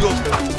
go.